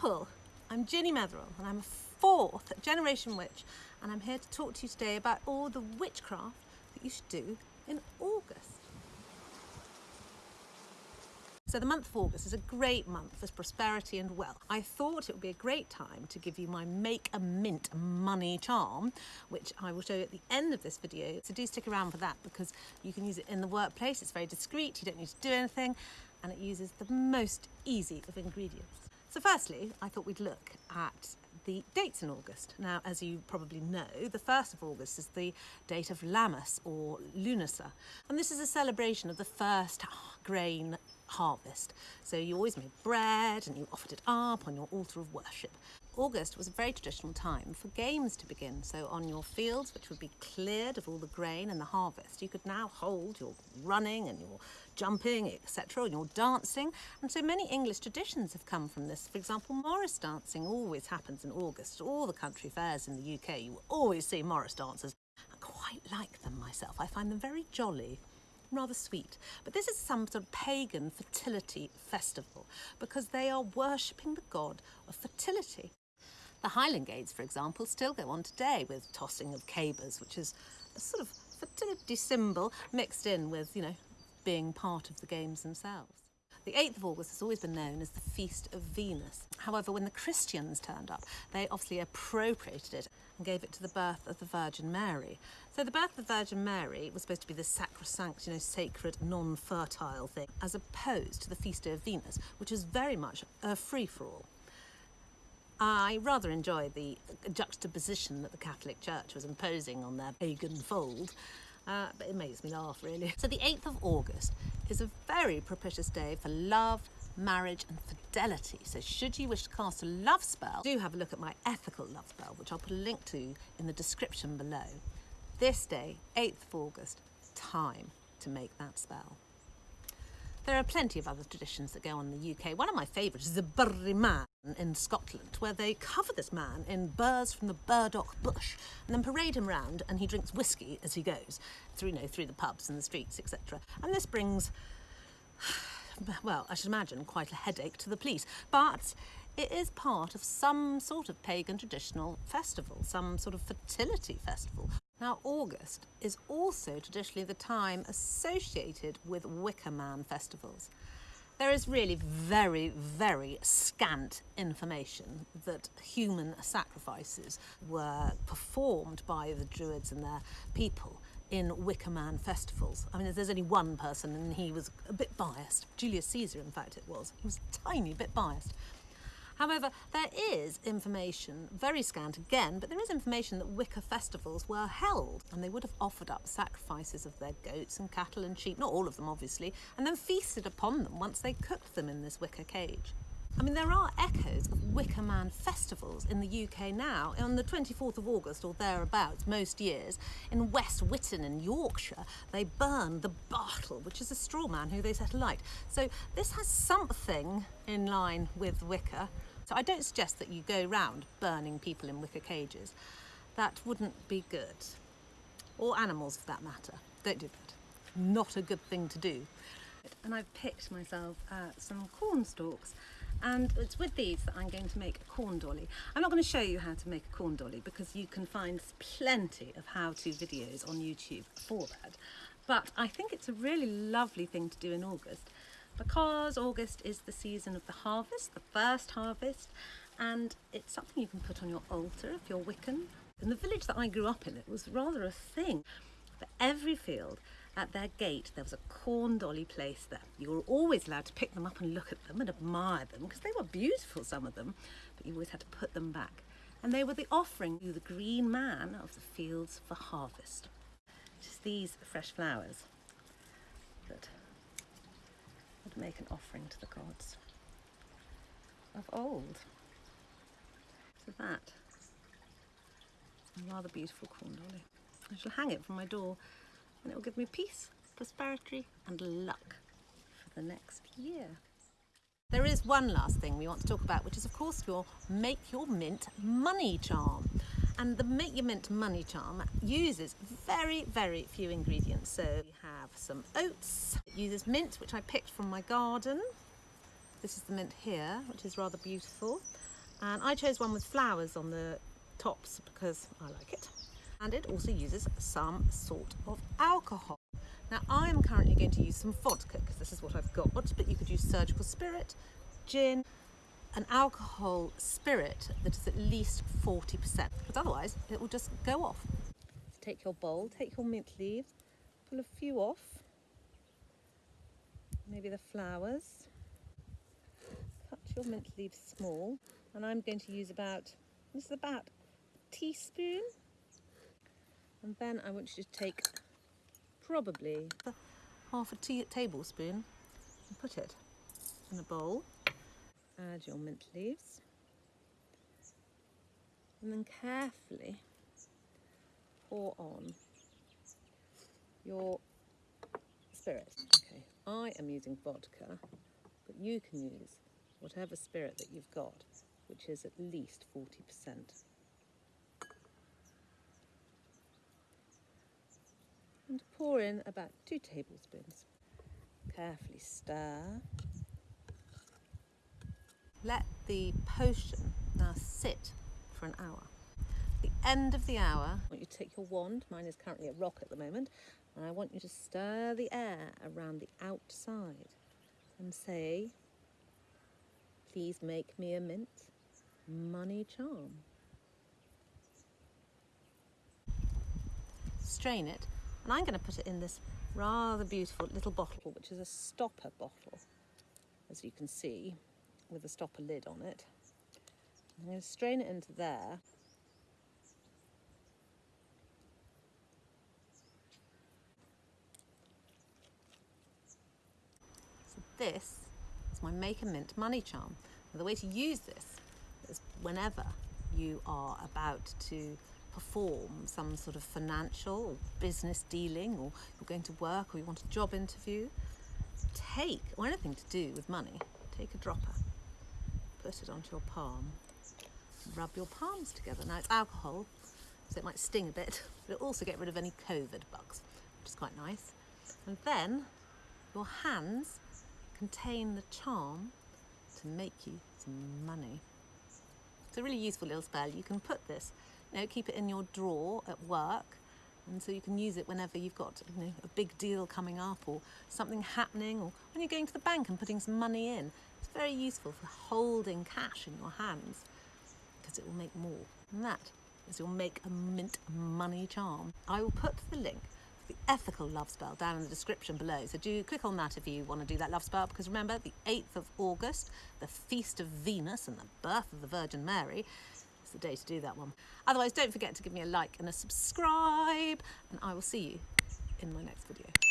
people, I'm Ginny Metherell and I'm a fourth generation witch and I'm here to talk to you today about all the witchcraft that you should do in August. So the month of August is a great month for prosperity and wealth. I thought it would be a great time to give you my Make a Mint money charm, which I will show you at the end of this video. So do stick around for that because you can use it in the workplace. It's very discreet, you don't need to do anything, and it uses the most easy of ingredients. So firstly, I thought we'd look at the dates in August. Now, as you probably know, the 1st of August is the date of Lammas or Lunasa. And this is a celebration of the first grain harvest. So you always made bread and you offered it up on your altar of worship. August was a very traditional time for games to begin. So on your fields, which would be cleared of all the grain and the harvest, you could now hold your running and your jumping, etc., and your dancing. And so many English traditions have come from this. For example, Morris dancing always happens in August. All the country fairs in the UK, you always see Morris dancers. I quite like them myself. I find them very jolly rather sweet. But this is some sort of pagan fertility festival because they are worshipping the god of fertility. The Highland Games, for example, still go on today with tossing of cabers, which is a sort of fertility symbol mixed in with, you know, being part of the games themselves. The 8th of August has always been known as the Feast of Venus. However, when the Christians turned up, they obviously appropriated it and gave it to the birth of the Virgin Mary. So the birth of the Virgin Mary was supposed to be the sacrosanct, you know, sacred, non-fertile thing, as opposed to the Feast of Venus, which is very much a free-for-all. I rather enjoy the juxtaposition that the Catholic Church was imposing on their pagan fold, uh, but it makes me laugh really. So the 8th of August is a very propitious day for love, marriage and fidelity. So should you wish to cast a love spell, do have a look at my ethical love spell, which I'll put a link to in the description below. This day, 8th of August, time to make that spell. There are plenty of other traditions that go on in the UK. One of my favourites is the Burry Man in Scotland, where they cover this man in burrs from the burdock bush and then parade him round and he drinks whiskey as he goes through, you know, through the pubs and the streets, etc. And this brings, well, I should imagine quite a headache to the police. But it is part of some sort of pagan traditional festival, some sort of fertility festival. Now, August is also traditionally the time associated with Wicker Man festivals. There is really very, very scant information that human sacrifices were performed by the Druids and their people in Wicker Man festivals. I mean, there's only one person and he was a bit biased. Julius Caesar, in fact, it was. He was a tiny bit biased. However, there is information, very scant again, but there is information that Wicca festivals were held and they would have offered up sacrifices of their goats and cattle and sheep, not all of them obviously, and then feasted upon them once they cooked them in this wicker cage. I mean, there are echoes of Wicker Man festivals in the UK now. On the 24th of August or thereabouts, most years, in West Witton in Yorkshire, they burn the Bartle, which is a straw man who they set alight. So this has something in line with Wicca. So I don't suggest that you go round burning people in wicker cages. That wouldn't be good. Or animals for that matter. Don't do that. Not a good thing to do. And I've picked myself uh, some corn stalks and it's with these that I'm going to make a corn dolly. I'm not going to show you how to make a corn dolly because you can find plenty of how-to videos on YouTube for that. But I think it's a really lovely thing to do in August because August is the season of the harvest, the first harvest, and it's something you can put on your altar if you're Wiccan. In the village that I grew up in, it was rather a thing. For every field, at their gate, there was a corn dolly placed there. You were always allowed to pick them up and look at them and admire them because they were beautiful, some of them, but you always had to put them back. And they were the offering to the green man of the fields for harvest. Just these fresh flowers that would make an offering to the gods of old. So that a rather beautiful corn dolly. I shall hang it from my door and it will give me peace, prosperity and luck for the next year. There is one last thing we want to talk about, which is of course your Make Your Mint money charm. And the Make Your Mint money charm uses very, very few ingredients. So we have some oats. It uses mint, which I picked from my garden. This is the mint here, which is rather beautiful. And I chose one with flowers on the tops because I like it. And it also uses some sort of alcohol. Now I am currently going to use some vodka because this is what I've got, but you could use surgical spirit, gin, an alcohol spirit that is at least 40% because otherwise it will just go off. Take your bowl, take your mint leaves, pull a few off, maybe the flowers, cut your mint leaves small and I'm going to use about, this is about a teaspoon. And then I want you to take probably half a tea tablespoon and put it in a bowl add your mint leaves and then carefully pour on your spirit. Okay, I am using vodka, but you can use whatever spirit that you've got, which is at least 40%. And pour in about two tablespoons. Carefully stir let the potion now sit for an hour. At the end of the hour, I want you to take your wand, mine is currently a rock at the moment, and I want you to stir the air around the outside and say, please make me a mint money charm. Strain it, and I'm going to put it in this rather beautiful little bottle, which is a stopper bottle, as you can see with a stopper lid on it. I'm going to strain it into there. So this is my Make a Mint money charm. Now the way to use this is whenever you are about to perform some sort of financial or business dealing or you're going to work or you want a job interview, take, or anything to do with money, take a dropper put it onto your palm. Rub your palms together. Now it's alcohol, so it might sting a bit, but it'll also get rid of any COVID bugs, which is quite nice. And then your hands contain the charm to make you some money. It's a really useful little spell. You can put this, you know, keep it in your drawer at work, and so you can use it whenever you've got you know, a big deal coming up or something happening or when you're going to the bank and putting some money in It's very useful for holding cash in your hands because it will make more. And that is your make a mint money charm. I will put the link for the ethical love spell down in the description below. So do click on that if you want to do that love spell because remember the 8th of August, the feast of Venus and the birth of the Virgin Mary, is the day to do that one. Otherwise don't forget to give me a like and a subscribe and I will see you in my next video.